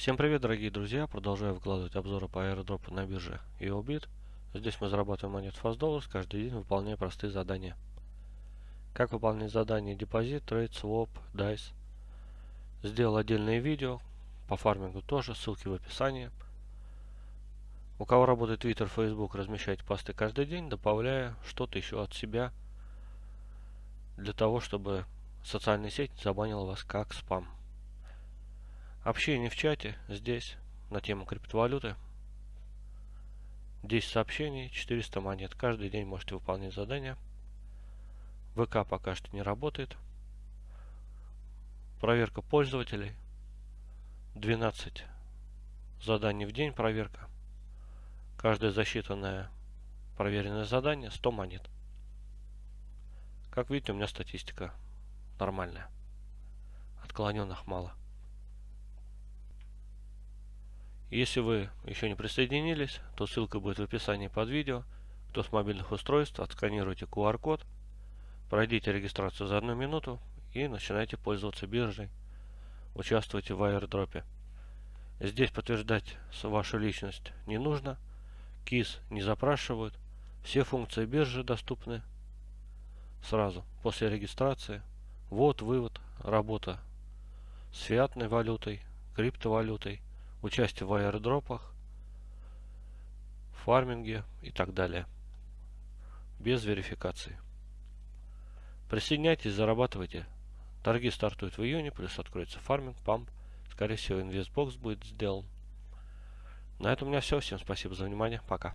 Всем привет, дорогие друзья! Продолжаю выкладывать обзоры по аэродропу на бирже EOBIT. Здесь мы зарабатываем монет FastDollars, каждый день выполняя простые задания. Как выполнять задания депозит, трейд, своп, DICE. Сделал отдельное видео, по фармингу тоже, ссылки в описании. У кого работает Twitter, Facebook, размещайте посты каждый день, добавляя что-то еще от себя, для того, чтобы социальная сеть забанила вас как спам. Общение в чате здесь на тему криптовалюты. 10 сообщений, 400 монет. Каждый день можете выполнять задания. ВК пока что не работает. Проверка пользователей. 12 заданий в день проверка. Каждое засчитанное проверенное задание 100 монет. Как видите, у меня статистика нормальная. Отклоненных мало. Если вы еще не присоединились, то ссылка будет в описании под видео. Кто с мобильных устройств, отсканируйте QR-код, пройдите регистрацию за одну минуту и начинайте пользоваться биржей. Участвуйте в аирдропе. Здесь подтверждать вашу личность не нужно. КИС не запрашивают. Все функции биржи доступны сразу после регистрации. Вот вывод, работа с фиатной валютой, криптовалютой участие в аирдропах, фарминге и так далее. Без верификации. Присоединяйтесь, зарабатывайте. Торги стартуют в июне, плюс откроется фарминг, памп. Скорее всего, инвестбокс будет сделан. На этом у меня все. Всем спасибо за внимание. Пока.